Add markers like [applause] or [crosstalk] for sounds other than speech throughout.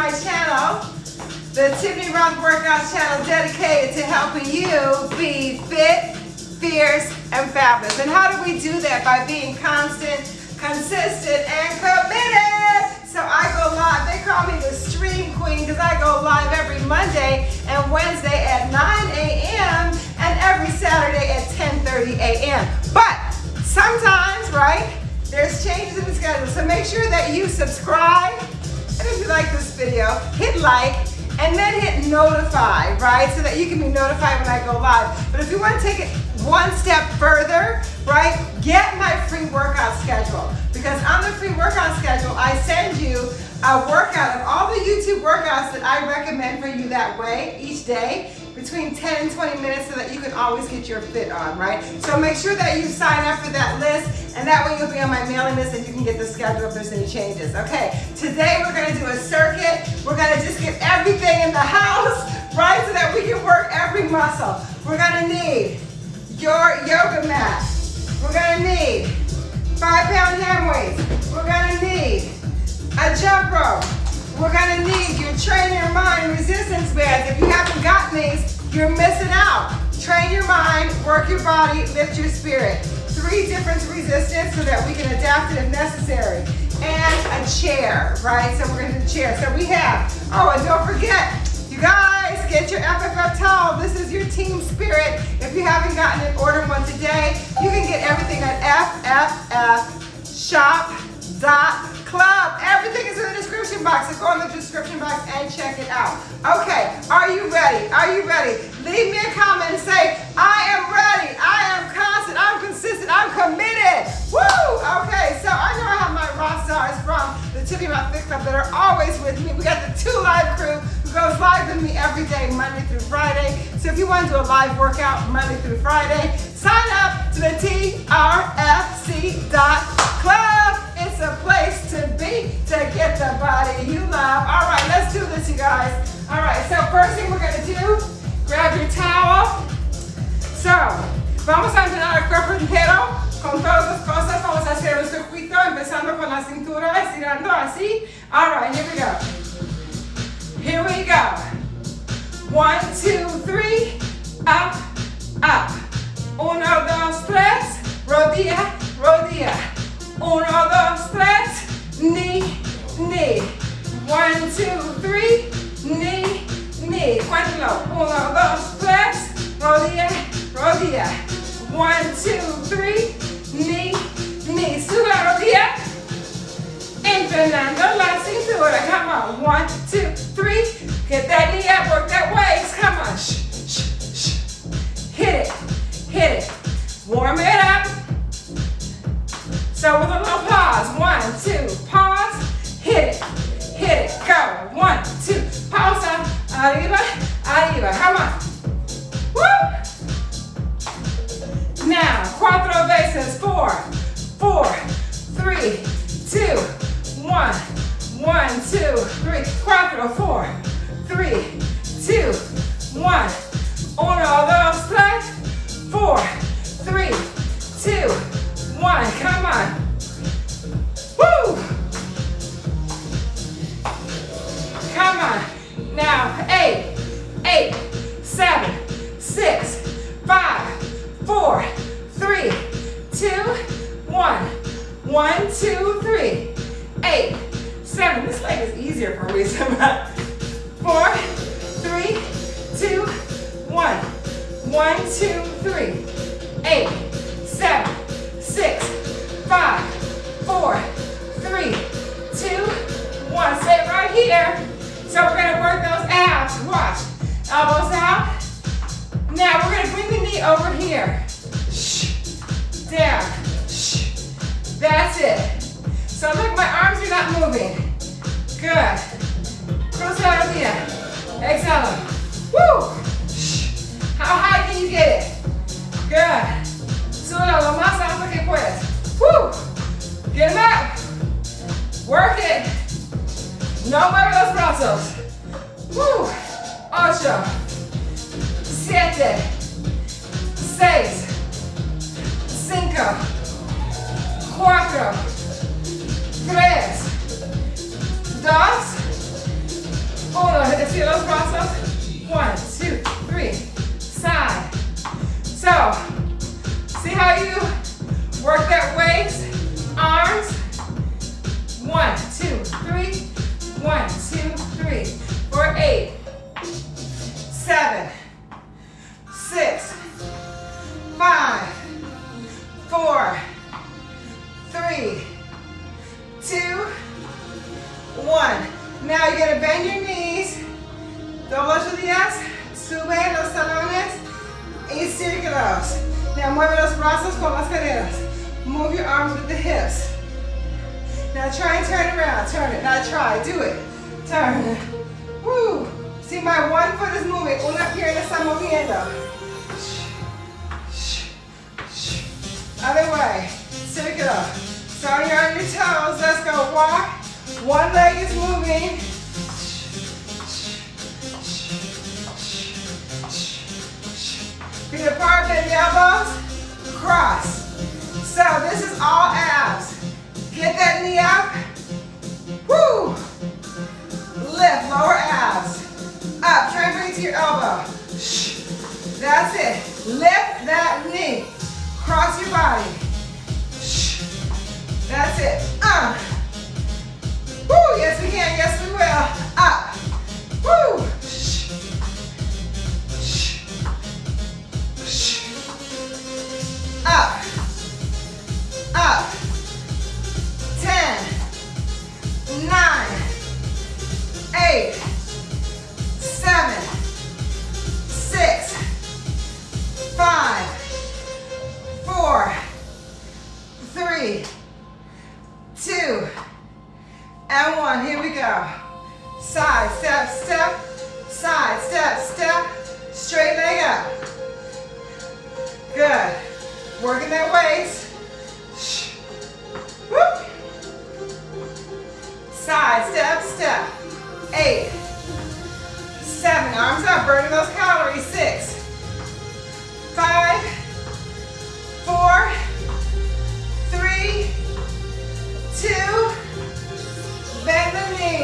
my channel, the Tiffany Rothe Workouts channel dedicated to helping you be fit, fierce, and fabulous. And how do we do that? By being constant, consistent, and committed. So I go live. They call me the Stream Queen because I go live every Monday and Wednesday at 9 a.m. and every Saturday at 10.30 a.m. But sometimes, right, there's changes in the schedule. So make sure that you subscribe. If you like this video, hit like and then hit notify, right? So that you can be notified when I go live. But if you want to take it one step further, right, get my free workout schedule. Because on the free workout schedule, I send you a workout of all the YouTube workouts that I recommend for you that way each day between 10 and 20 minutes so that you can always get your fit on, right? So make sure that you sign up for that list and that way you'll be on my mailing list and you can get the schedule if there's any changes. Okay, today we're gonna do a circuit. We're gonna just get everything in the house, right? So that we can work every muscle. We're gonna need your yoga mat. We're gonna need five pound hand weights. We're gonna need a jump rope. We're gonna need train your mind resistance bands. If you haven't gotten these, you're missing out. Train your mind, work your body, lift your spirit. Three different resistance so that we can adapt it if necessary. And a chair, right? So we're gonna do chair. So we have, oh, and don't forget, you guys, get your FFF towel. This is your team spirit. If you haven't gotten it, order one today. You can get everything at FFFshop.club. Everything is in the description box. Go in the description box and check it out. Okay, are you ready? Are you ready? Leave me a comment and say, I am ready. I am constant. I'm consistent. I'm committed. Woo! Okay, so I know I have my rock stars from the Tiffany Rothe Fit Club that are always with me. We got the two live crew who goes live with me every day, Monday through Friday. So if you want to do a live workout Monday through Friday, sign up to the TRFC.club. It's a place to be to get the body you love. All right, let's do this, you guys. All right, so first thing we're gonna do, grab your towel. So, vamos a entrenar el cuerpo entero con todas las cosas. Vamos a hacer un circuito empezando con la cintura, estirando así. All right, here we go. Here we go. One, two, three, up, up. Uno, dos, tres, rodilla, rodilla. Uno, dos, tres, knee, knee. One, two, three, knee, knee. Cuéntalo. Uno, dos, tres, rodilla, rodilla. One, two, three, knee, knee. Sube la rodilla. Entrenando la cintura. Come on. One, two, three. Get that knee up. Work that waist. Come on. Shh, shh, shh. Hit it. Hit it. Warm it up. So with a little pause. One, two. Pause. Hit it. Hit it. Go. One, two. Pausa. Uh, Arriba. Arriba. Come on. Woo. Now, cuatro veces. Four, four, three, two, one. One, two, three. Cuatro, four, three, two, one. Uno, dos, tres, four, three, two, one. Come on. Woo!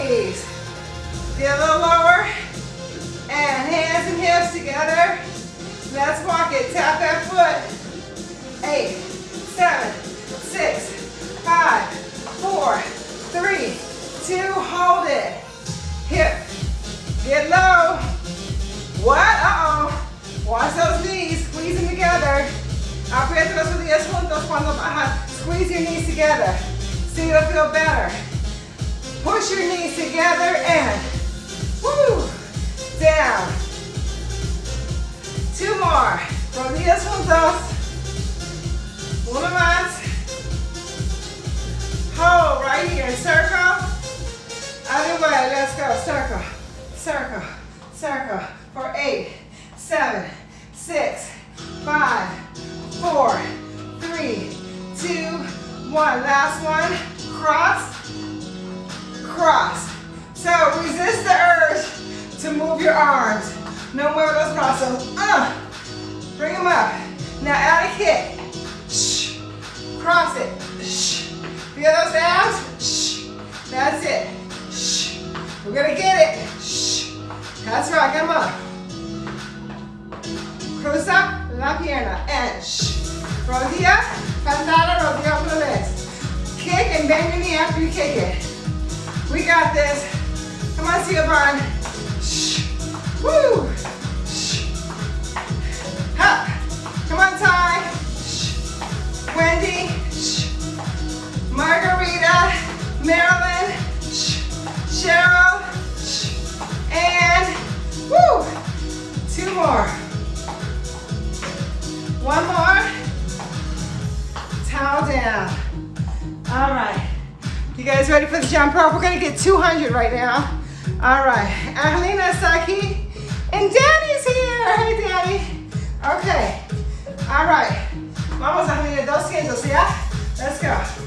Knees. Get a little lower. And hands and hips together. Let's walk it. Tap that foot. Eight, seven, six, five, four, three, two. Hold it. Hip. Get low. What? Uh-oh. Watch those knees. Squeeze them together. Aprieta los rodillas juntos cuando bajas. Squeeze your knees together. See, you'll feel better. Push your knees together and woo, down. Two more. Rodillas juntos. Uno más. Hold right here. Circle. Other way. Let's go. Circle. Circle. Circle. For eight, seven, six, five, four, three, two, one. Last one. Cross cross. So resist the urge to move your arms. No mueve those brazos. Uh, bring them up. Now add a kick. Cross it. Feel those abs? That's it. We're gonna get it. That's right, come on. Cruza la pierna and shh. Rodilla, patada, rodilla otra vez. Kick and bend your knee after you kick it. We got this. Come on, Barn. Shh. Woo. Shh. Come on, Ty. Shh. Wendy. Shh. Margarita. Marilyn. Shh. Cheryl. Shh. And woo. Two more. One more. Towel down. All right. You guys ready for the jump rope? We're gonna get 200 right now. All right, Angelina Saki and Danny's here. Hey, Danny. Okay, all right. Vamos, Angelina, 200, yeah? Let's go.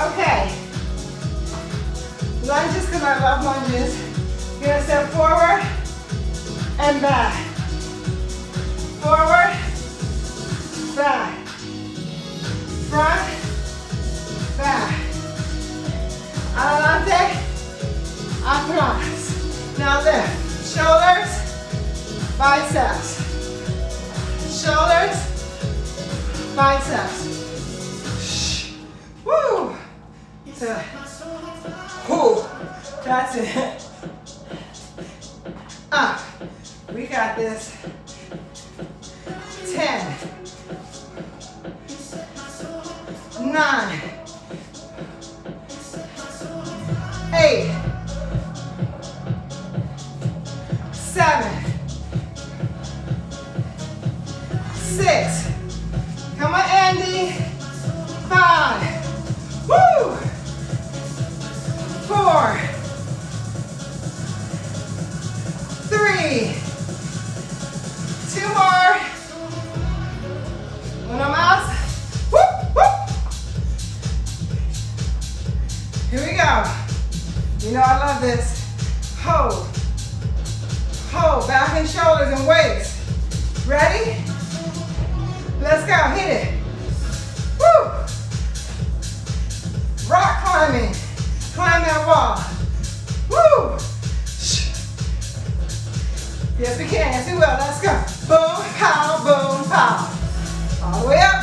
Okay. Lunges, because I love lunges. You're gonna step forward and back. Forward, back. Front, back. Adelante, atrás. Now lift. Shoulders, biceps. Shoulders, biceps. Woo! Uh, that's it. Up. We got this. 10, 9, 8, 7, 6, Go. You know I love this. Hold. Hold. Back and shoulders and waist. Ready? Let's go. Hit it. Woo! Rock climbing. Climb that wall. Woo! Yes, we can. Yes, we will. Let's go. Boom, pow, boom, pow. All the way up.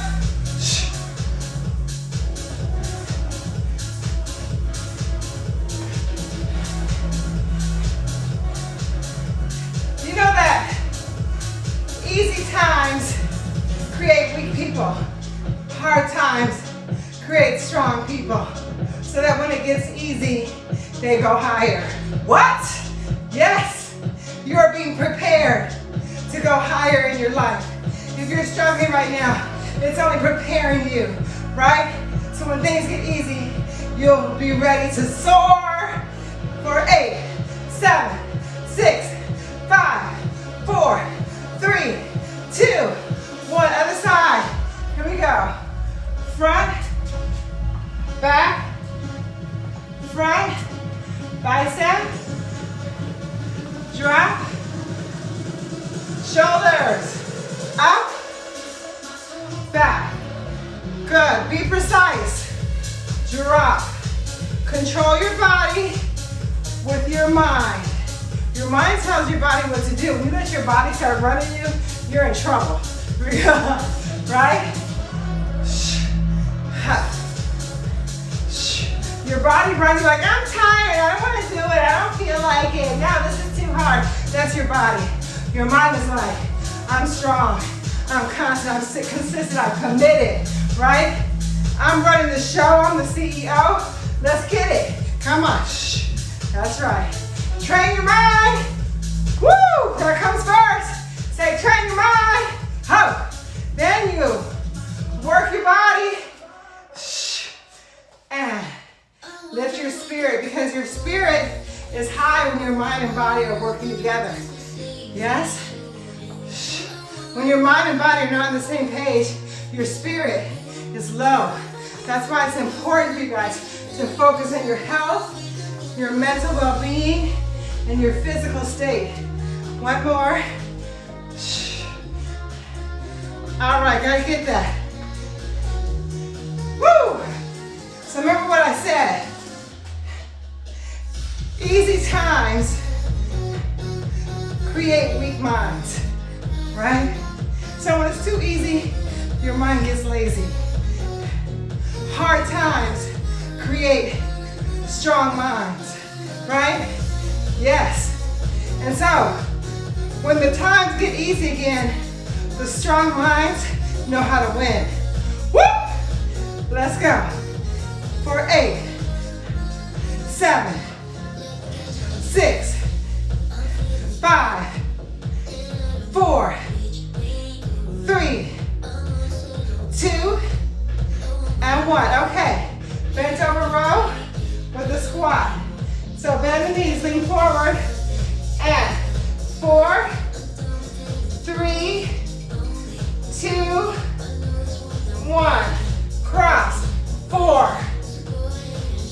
Easy, they go higher. What? Yes, you're being prepared to go higher in your life. If you're struggling right now, it's only preparing you, right? So when things get easy, you'll be ready to soar for eight, seven, six, five, four, three, two, one. Other side. Here we go. Front, back, front, bicep, drop, shoulders, up, back. Good, be precise. Drop. Control your body with your mind. Your mind tells your body what to do. When you let your body start running you, you're in trouble. [laughs] right? Your body runs like, I'm tired, I don't want to do it, I don't feel like it. No, this is too hard. That's your body. Your mind is like, I'm strong, I'm constant, I'm consistent, I'm committed, right? I'm running the show, I'm the CEO. Let's get it. Come on. Shh. That's right. Train your mind. Woo! That comes first. Say, train your mind. Ho. Then you work your body. Shh. And lift your spirit because your spirit is high when your mind and body are working together. Yes? When your mind and body are not on the same page, your spirit is low. That's why it's important for you guys to focus on your health, your mental well-being, and your physical state. One more. All right, gotta get that. Woo! So remember what I said. Easy times create weak minds, right? So when it's too easy, your mind gets lazy. Hard times create strong minds, right? Yes. And so, when the times get easy again, the strong minds know how to win. Whoop! Let's go. For eight, seven, six, five, four, three, two, and one. Okay, bent over row with the squat. So bend the knees, lean forward, and four, three, two, one. Cross, four,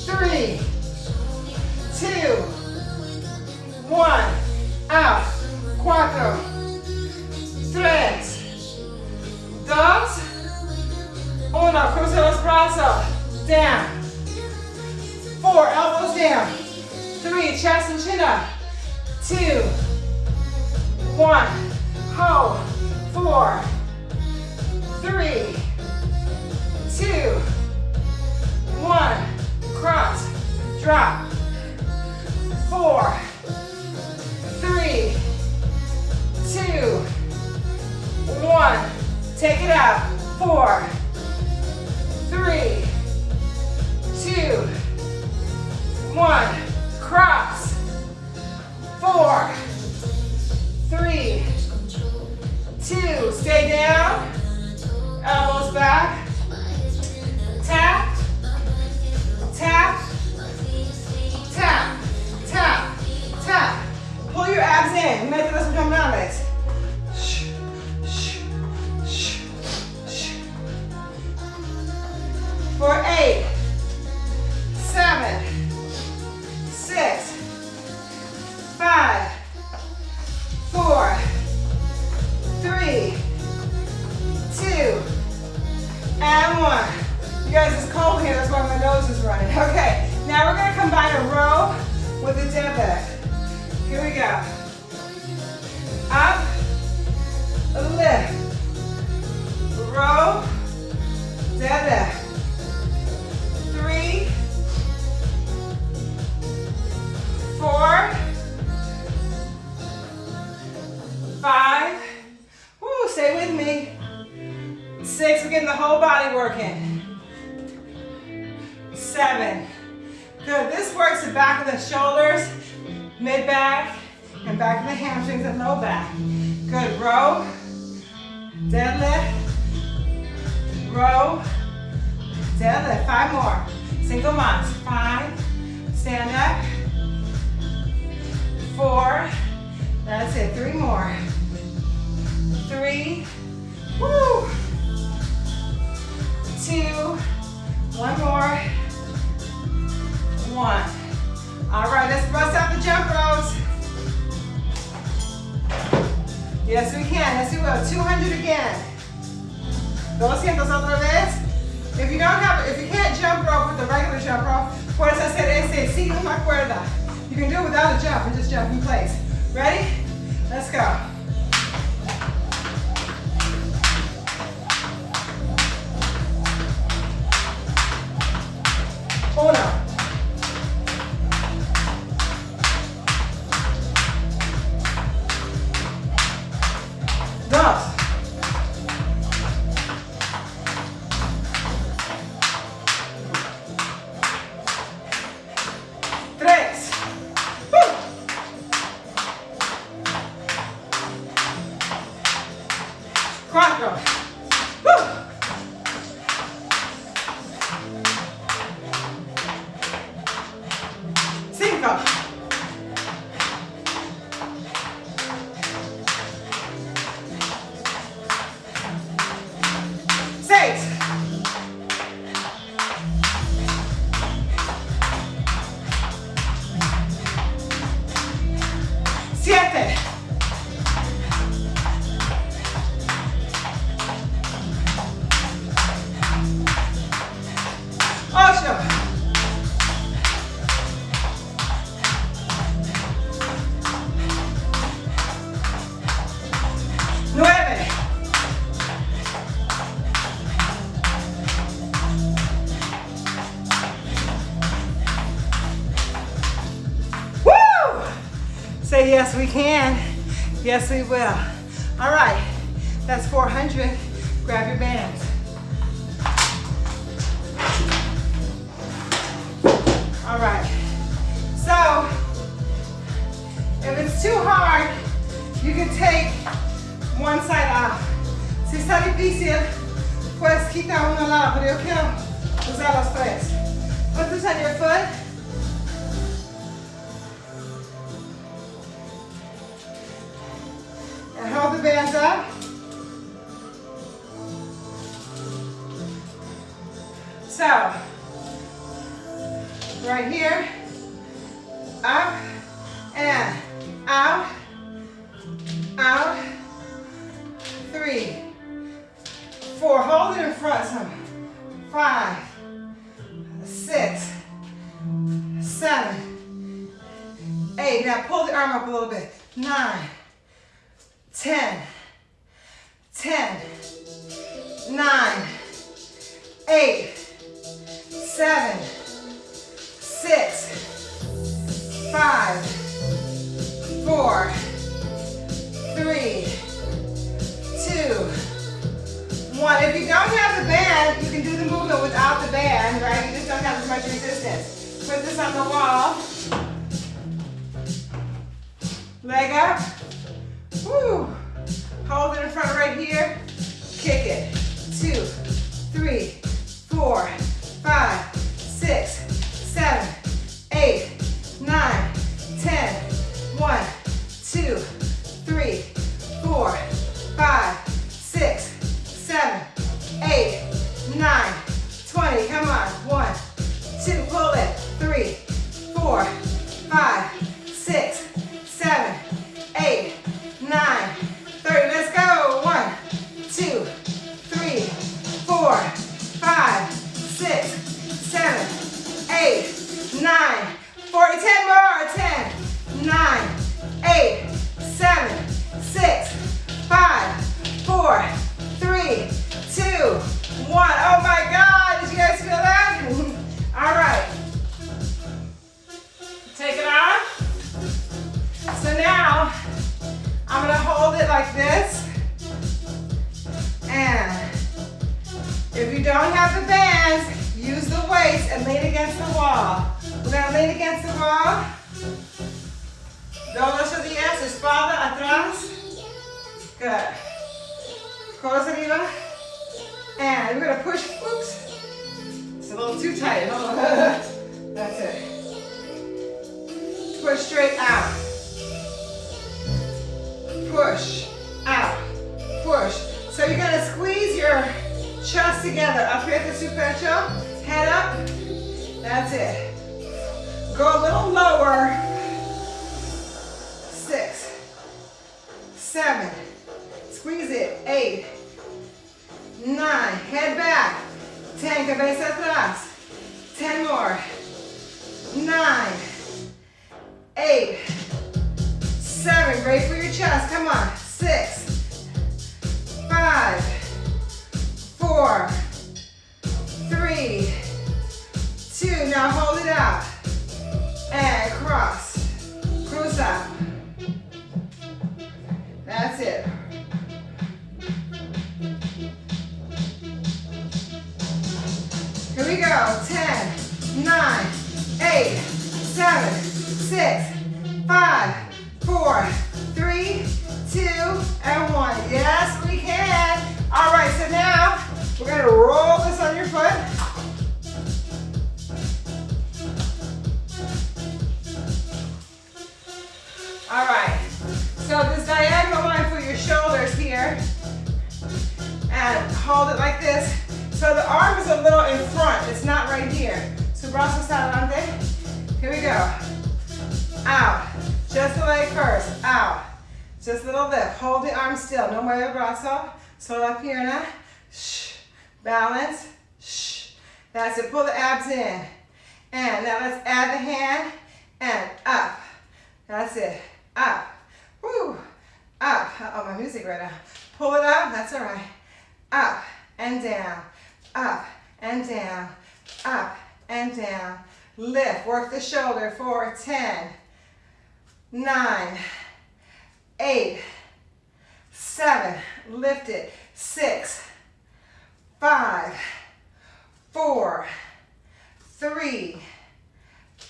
three, Yes, we can. Yes, we will. 200 again. 200 otra vez. If you don't have, if you can't jump rope with the regular jump rope, puedes hacer ese sin una cuerda. You can do it without a jump and just jump in place. Ready? Let's go. Uno. Goiás. up and out, out, three, four, hold it in front some, five, six, seven, eight, now pull the arm up a little bit, nine, ten, ten, nine, eight, seven, six, five, four, three, two, one. If you don't have the band, you can do the movement without the band, right? You just don't have as much resistance. Put this on the wall. Leg up. Woo. Hold it in front right here. Kick it. Two, three, four, five, six, seven, eight, nine, ten. One, two, three, four, five, six, seven, eight, nine, twenty. Come on. One, two, pull it. Three, four, Seven. Squeeze it. Eight. Nine. Head back. Ten. Cabeza atrás. Ten more. nine, eight, seven. Great for your chest. Come on. Six. Five. Four. Three. Two. Now hold it out. And cross. Cruise it. Here we go. 10, 9, 8, 7, 6, 5, 4, 3, 2, and 1. Yes, we can. All right, so now we're going to roll this on your foot. All right, And hold it like this. So the arm is a little in front. It's not right here. Su brazos adelante. Here we go. Out. Just the leg first. Out. Just a little lift. Hold the arm still. No mueve el brazo. Solo la pierna. Shh. Balance. Shh. That's it. Pull the abs in. And now let's add the hand and up. That's it. Up. Woo. Up. Oh, my music right now. Pull it up. That's all right. Up and down. Up and down. Up and down. Lift. Work the shoulder for 10, 9, 8, 7. Lift it. 6, 5, 4, 3,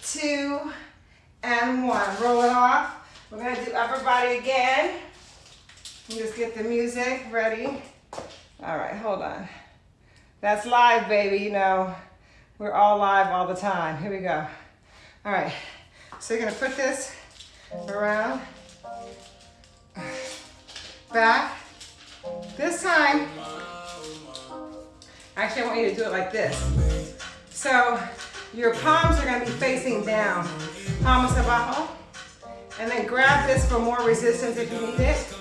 2, and 1. Roll it off. We're going to do upper body again. Just get the music ready. All right, hold on. That's live, baby, you know. We're all live all the time. Here we go. All right, so you're gonna put this around, back. This time, actually I want you to do it like this. So your palms are gonna be facing down. Palmas abajo. And then grab this for more resistance if you need it.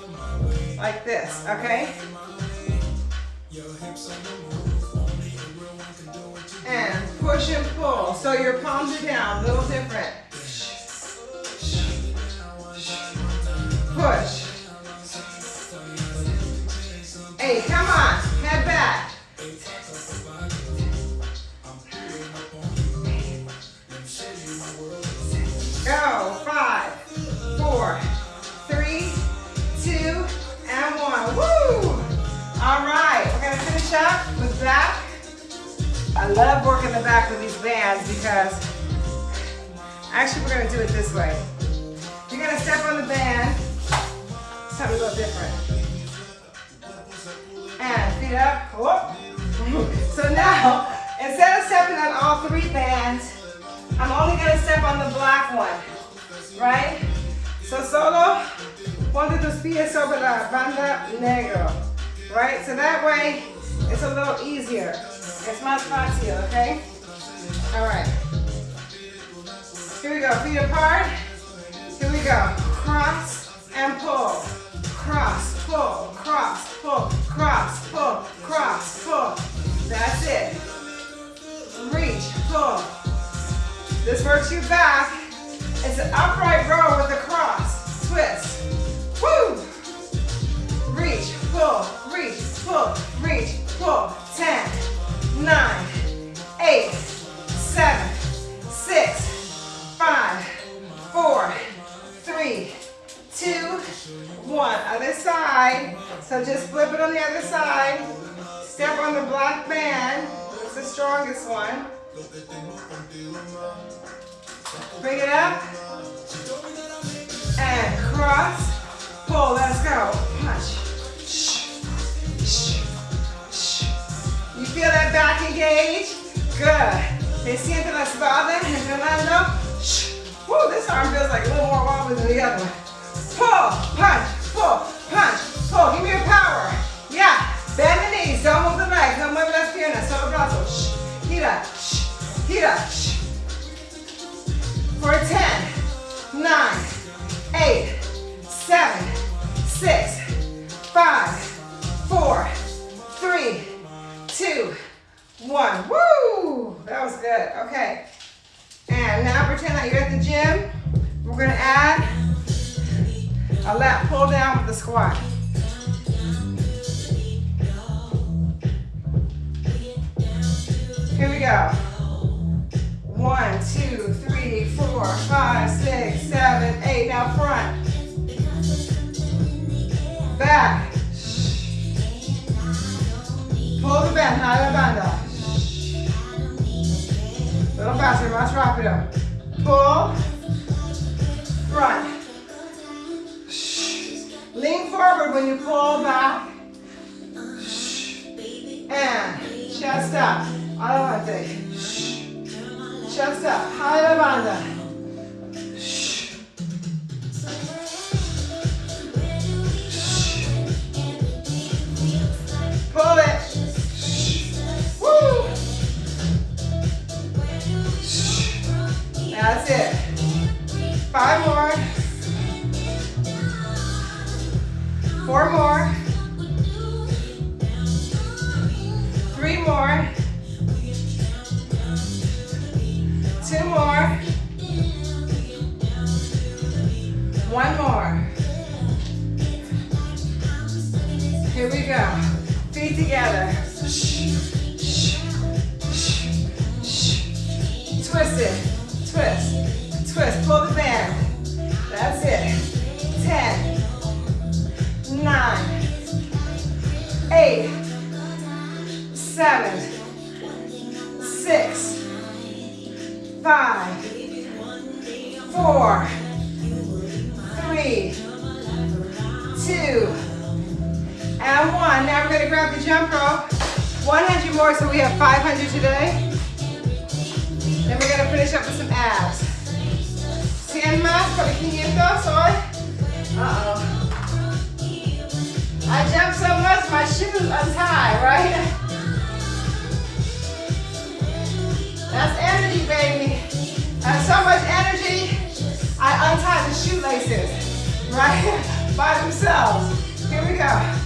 Like this, okay? And push and pull. So your palms are down, a little different. Push. Hey, come on, head back. Up with back. I love working the back with these bands because actually we're gonna do it this way. You're gonna step on the band, something a little different. And feet up, whoop. [laughs] So now, instead of stepping on all three bands, I'm only gonna step on the black one, right? So solo, ponte tus pies sobre la banda negro, right? So that way, it's a little easier. Es más fácil, okay? All right. Here we go, feet apart. Here we go, cross and pull. Cross, pull, cross, pull, cross, pull, cross, pull. That's it. Reach, pull. This works your back. It's an upright row with a cross. Twist. Woo! Reach, pull, reach, pull, reach, pull. 10, 9, 8, 7, 6, 5, 4, 3, 2, 1. Other side. So just flip it on the other side. Step on the black band. It's the strongest one. Bring it up. And cross. Pull. Let's go. Punch. Feel that back engage? Good. They siente la espalda entrenando. Woo, this arm feels like a little more wobbly than the other one. Pull, punch, pull, punch, pull. Give me your power. Yeah. Bend the knees. Don't move the legs. No mueve las piernas. Solo brazos. Gira. Gira. For 10, more. Four more. Three more. Two more. One more. Here we go. Feet together. Twist it. Nine. Eight. Seven. Six. Five. Four. Three. Two. And one. Now we're going to grab the jump rope. 100 more, so we have 500 today. Then we're gonna finish up with some abs. 100 más por 500 hoy. Uh-oh. I jumped so much, my shoes untie, right? That's energy, baby. Have so much energy, I untie the shoelaces, right? [laughs] By themselves. Here we go.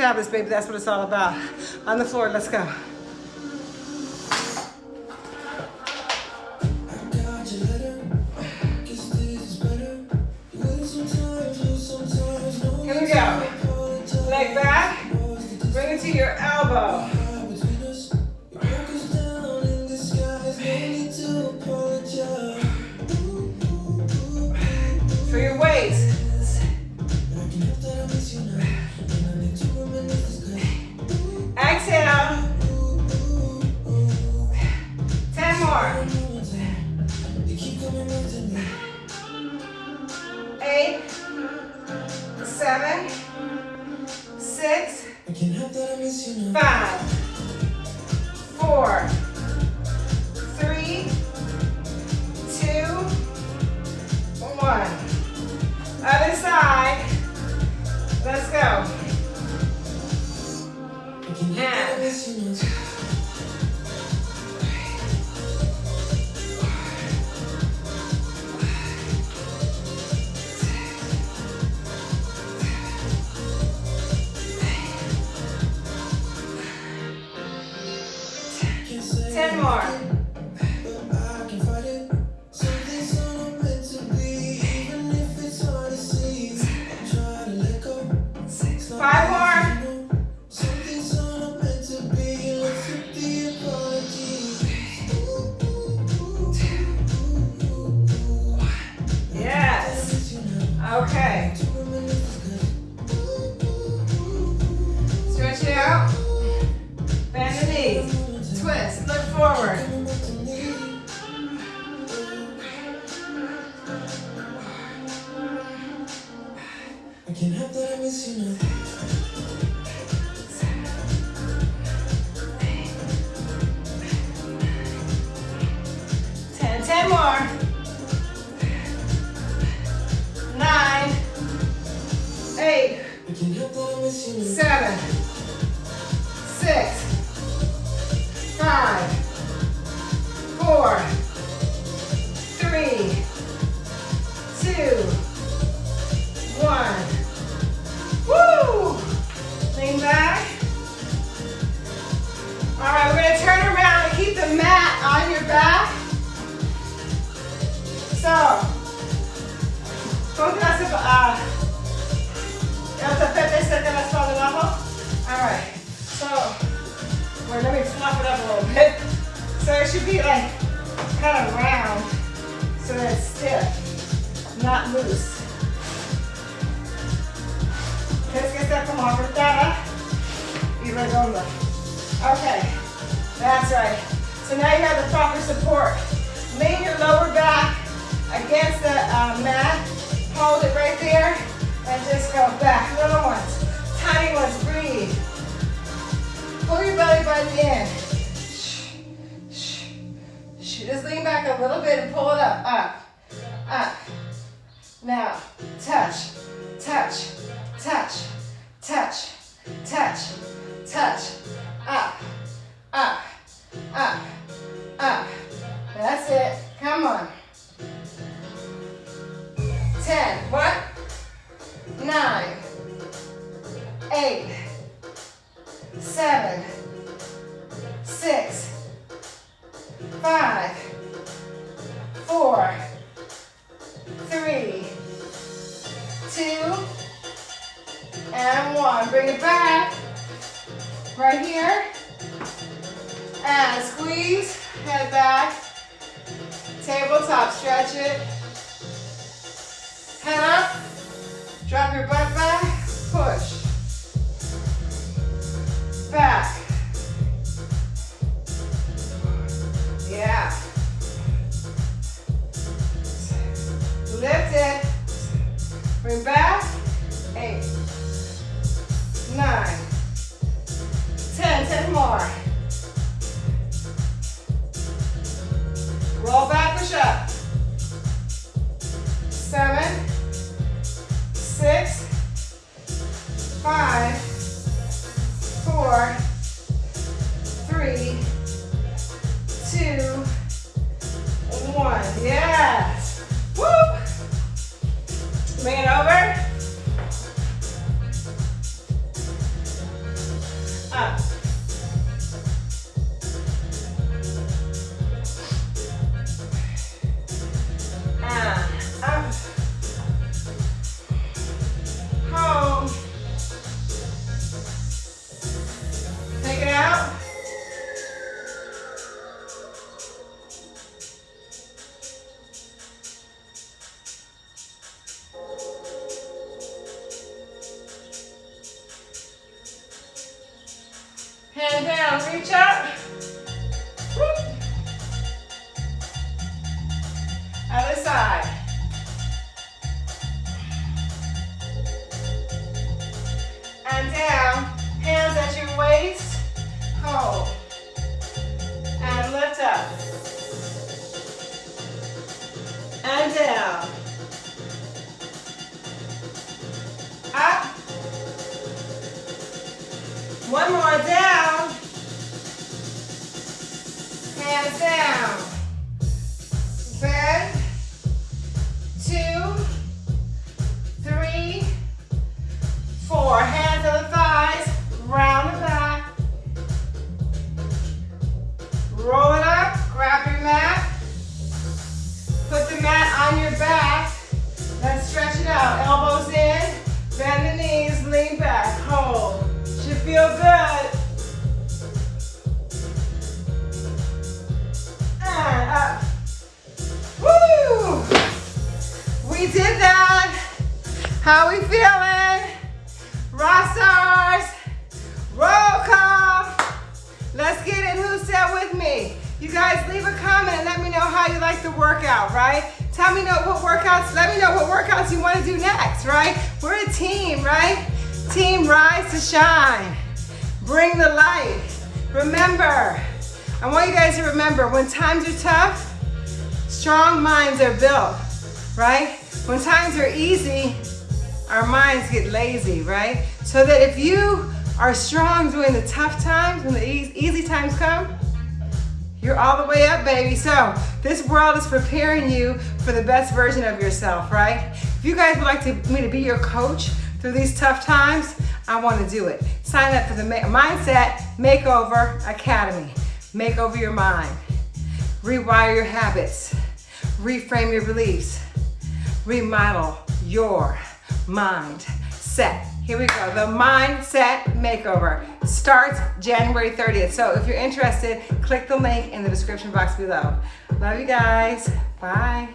Fabulous, baby. That's what it's all about. On the floor, let's go. Not loose. Tienes que estar como apretada y redonda. Okay, that's right. So now you have the proper support. Lean your lower back against the uh, mat. Hold it right there and just go back. Little ones, tiny ones, breathe. Pull your belly button in. Just lean back a little bit and pull it up, up, up. Now, touch, touch, touch, touch, touch, touch, up, up, up, up. That's it. Come on. Ten. What? Nine. Eight. Seven. Six. Five. Four. Three. Two. And one. Bring it back. Right here. And squeeze. Head back. Tabletop. Stretch it. Head up. Drop your butt back. Push. Back. Lift it. Bring back. Eight. Nine. Ten. Ten more. Roll back, push up. Seven. Six. Five. Four. Three. Two. One. Yes. Bring it over. Up. We did that. How we feeling? Rock stars. Roll call. Let's get it. Who said with me? You guys leave a comment and let me know how you like the workout, right? Tell me know what workouts, let me know what workouts you want to do next, right? We're a team, right? Team rise to shine. Bring the light. Remember, I want you guys to remember when times are tough, strong minds are built, right? When times are easy, our minds get lazy, right? So that if you are strong during the tough times, when the easy times come, you're all the way up, baby. So this world is preparing you for the best version of yourself, right? If you guys would like to, me to be your coach through these tough times, I want to do it. Sign up for the Ma- Mindset Makeover Academy. Make over your mind. Rewire your habits. Reframe your beliefs. Remodel your mindset. Here we go. The Mindset Makeover starts January 30th. So if you're interested, click the link in the description box below. Love you guys. Bye.